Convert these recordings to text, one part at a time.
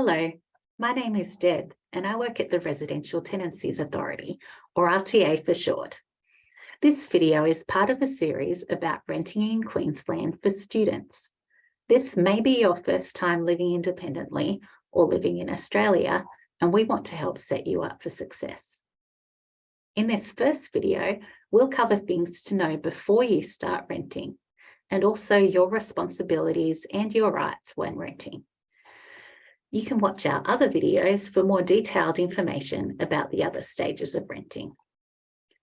Hello, my name is Deb and I work at the Residential Tenancies Authority, or RTA for short. This video is part of a series about renting in Queensland for students. This may be your first time living independently or living in Australia, and we want to help set you up for success. In this first video, we'll cover things to know before you start renting, and also your responsibilities and your rights when renting. You can watch our other videos for more detailed information about the other stages of renting.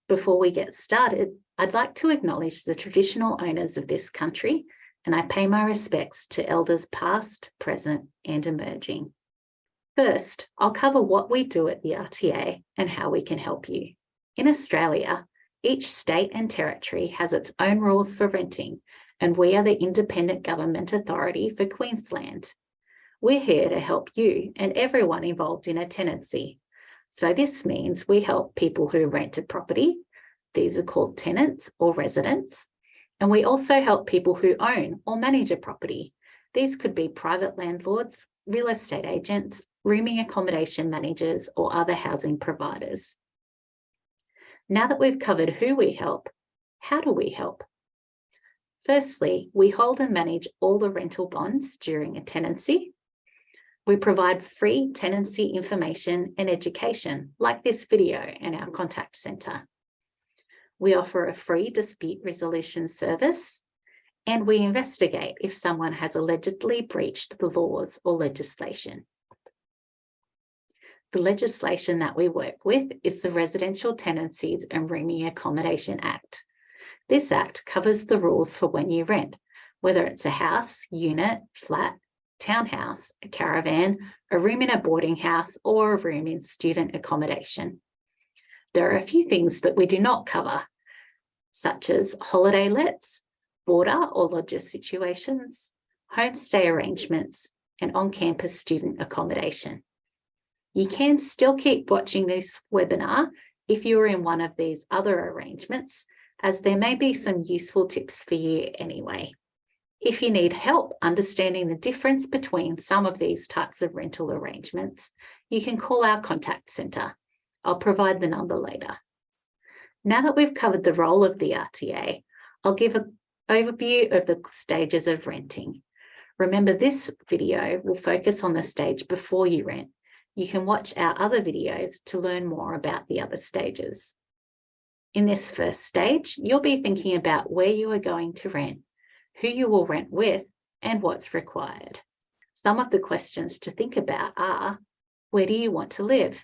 Before we get started, I'd like to acknowledge the traditional owners of this country and I pay my respects to elders past, present and emerging. First, I'll cover what we do at the RTA and how we can help you. In Australia, each state and territory has its own rules for renting and we are the independent government authority for Queensland. We're here to help you and everyone involved in a tenancy. So this means we help people who rent a property. These are called tenants or residents. And we also help people who own or manage a property. These could be private landlords, real estate agents, rooming accommodation managers, or other housing providers. Now that we've covered who we help, how do we help? Firstly, we hold and manage all the rental bonds during a tenancy. We provide free tenancy information and education, like this video and our contact centre. We offer a free dispute resolution service, and we investigate if someone has allegedly breached the laws or legislation. The legislation that we work with is the Residential Tenancies and Rooming Accommodation Act. This act covers the rules for when you rent, whether it's a house, unit, flat, townhouse, a caravan, a room in a boarding house, or a room in student accommodation. There are a few things that we do not cover, such as holiday lets, boarder or lodger situations, homestay arrangements, and on-campus student accommodation. You can still keep watching this webinar if you're in one of these other arrangements, as there may be some useful tips for you anyway. If you need help understanding the difference between some of these types of rental arrangements, you can call our contact centre. I'll provide the number later. Now that we've covered the role of the RTA, I'll give an overview of the stages of renting. Remember this video will focus on the stage before you rent. You can watch our other videos to learn more about the other stages. In this first stage, you'll be thinking about where you are going to rent who you will rent with, and what's required. Some of the questions to think about are, where do you want to live?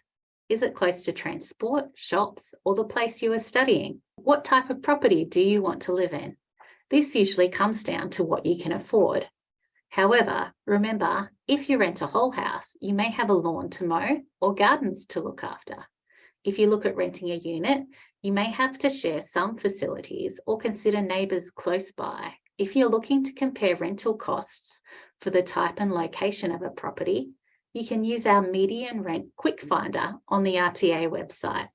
Is it close to transport, shops, or the place you are studying? What type of property do you want to live in? This usually comes down to what you can afford. However, remember, if you rent a whole house, you may have a lawn to mow or gardens to look after. If you look at renting a unit, you may have to share some facilities or consider neighbours close by if you're looking to compare rental costs for the type and location of a property, you can use our median rent quick finder on the RTA website.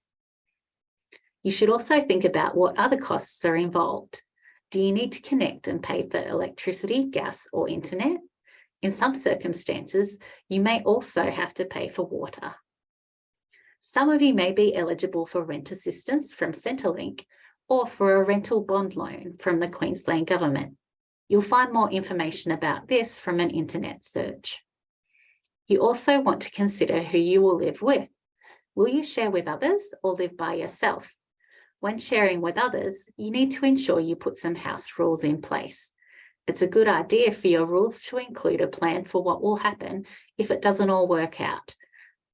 You should also think about what other costs are involved. Do you need to connect and pay for electricity, gas or internet? In some circumstances, you may also have to pay for water. Some of you may be eligible for rent assistance from Centrelink, or for a rental bond loan from the Queensland Government. You'll find more information about this from an internet search. You also want to consider who you will live with. Will you share with others or live by yourself? When sharing with others, you need to ensure you put some house rules in place. It's a good idea for your rules to include a plan for what will happen if it doesn't all work out.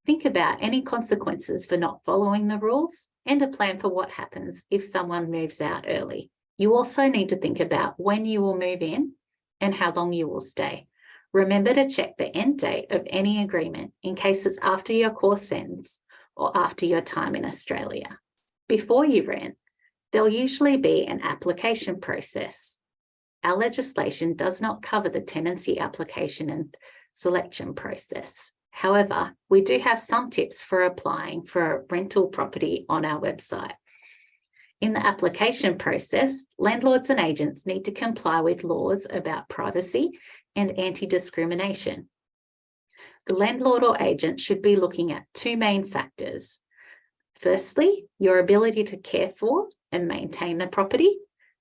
Think about any consequences for not following the rules and a plan for what happens if someone moves out early. You also need to think about when you will move in and how long you will stay. Remember to check the end date of any agreement in case it's after your course ends or after your time in Australia. Before you rent, there'll usually be an application process. Our legislation does not cover the tenancy application and selection process. However, we do have some tips for applying for a rental property on our website. In the application process, landlords and agents need to comply with laws about privacy and anti-discrimination. The landlord or agent should be looking at two main factors. Firstly, your ability to care for and maintain the property.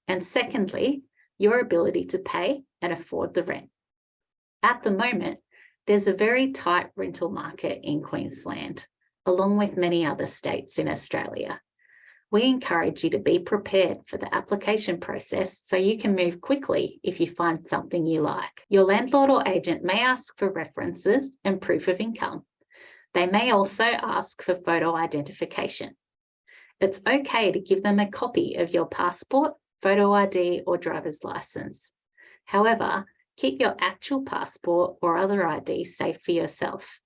And secondly, your ability to pay and afford the rent. At the moment, there's a very tight rental market in Queensland, along with many other states in Australia. We encourage you to be prepared for the application process so you can move quickly if you find something you like. Your landlord or agent may ask for references and proof of income. They may also ask for photo identification. It's okay to give them a copy of your passport, photo ID or driver's license. However, keep your actual passport or other ID safe for yourself.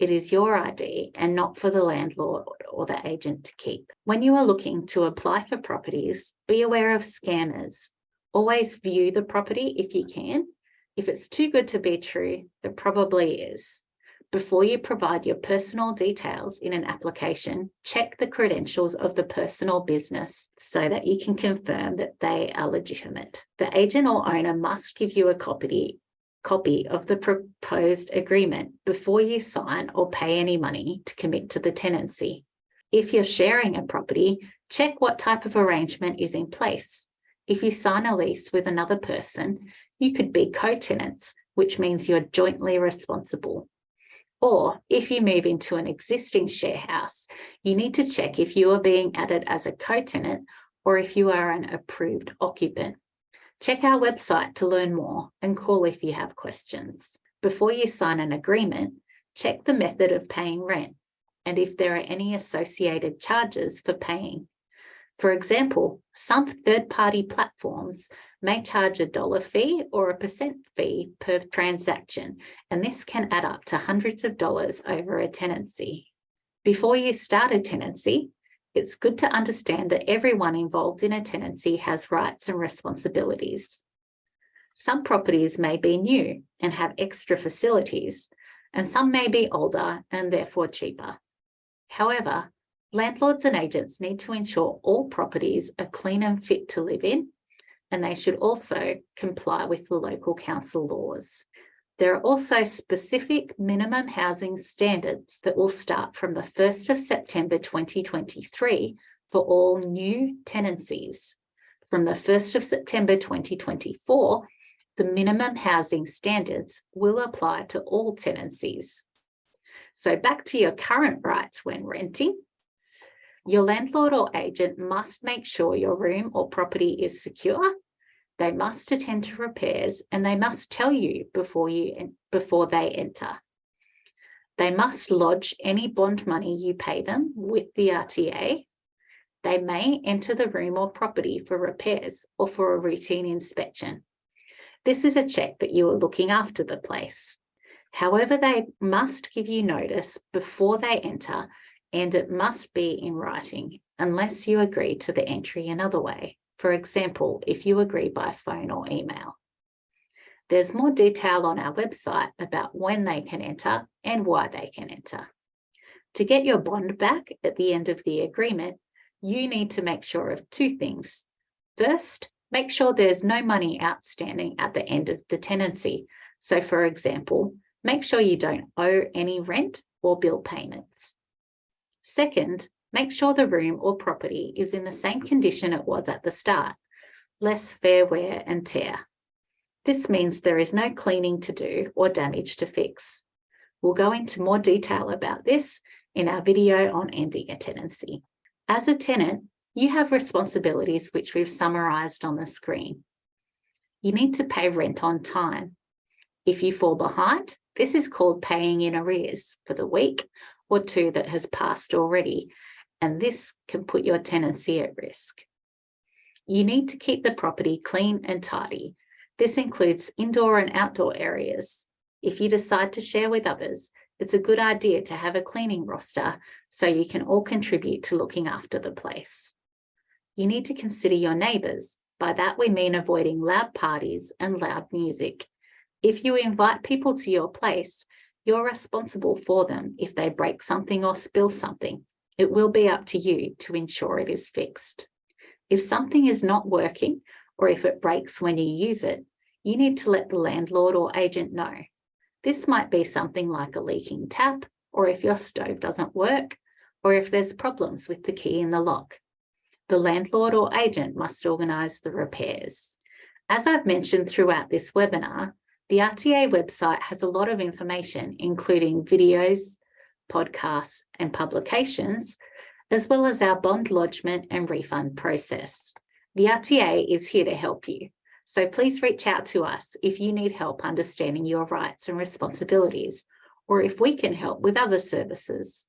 It is your ID and not for the landlord or the agent to keep. When you are looking to apply for properties, be aware of scammers. Always view the property if you can. If it's too good to be true, it probably is. Before you provide your personal details in an application, check the credentials of the personal business so that you can confirm that they are legitimate. The agent or owner must give you a copy copy of the proposed agreement before you sign or pay any money to commit to the tenancy. If you're sharing a property, check what type of arrangement is in place. If you sign a lease with another person, you could be co-tenants, which means you're jointly responsible. Or if you move into an existing share house, you need to check if you are being added as a co-tenant or if you are an approved occupant. Check our website to learn more and call if you have questions. Before you sign an agreement, check the method of paying rent and if there are any associated charges for paying. For example, some third-party platforms may charge a dollar fee or a percent fee per transaction, and this can add up to hundreds of dollars over a tenancy. Before you start a tenancy, it's good to understand that everyone involved in a tenancy has rights and responsibilities. Some properties may be new and have extra facilities, and some may be older and therefore cheaper. However, landlords and agents need to ensure all properties are clean and fit to live in, and they should also comply with the local council laws. There are also specific minimum housing standards that will start from the 1st of September 2023 for all new tenancies. From the 1st of September 2024, the minimum housing standards will apply to all tenancies. So back to your current rights when renting. Your landlord or agent must make sure your room or property is secure they must attend to repairs and they must tell you before, you, before they enter. They must lodge any bond money you pay them with the RTA. They may enter the room or property for repairs or for a routine inspection. This is a check that you are looking after the place. However, they must give you notice before they enter and it must be in writing unless you agree to the entry another way. For example, if you agree by phone or email. There's more detail on our website about when they can enter and why they can enter. To get your bond back at the end of the agreement, you need to make sure of two things. First, make sure there's no money outstanding at the end of the tenancy. So for example, make sure you don't owe any rent or bill payments. Second, Make sure the room or property is in the same condition it was at the start, less fair wear and tear. This means there is no cleaning to do or damage to fix. We'll go into more detail about this in our video on ending a tenancy. As a tenant, you have responsibilities which we've summarised on the screen. You need to pay rent on time. If you fall behind, this is called paying in arrears for the week or two that has passed already and this can put your tenancy at risk. You need to keep the property clean and tidy. This includes indoor and outdoor areas. If you decide to share with others, it's a good idea to have a cleaning roster so you can all contribute to looking after the place. You need to consider your neighbours. By that we mean avoiding loud parties and loud music. If you invite people to your place, you're responsible for them if they break something or spill something. It will be up to you to ensure it is fixed. If something is not working or if it breaks when you use it, you need to let the landlord or agent know. This might be something like a leaking tap, or if your stove doesn't work, or if there's problems with the key in the lock. The landlord or agent must organise the repairs. As I've mentioned throughout this webinar, the RTA website has a lot of information, including videos, podcasts and publications, as well as our bond lodgement and refund process. The RTA is here to help you. So please reach out to us if you need help understanding your rights and responsibilities, or if we can help with other services.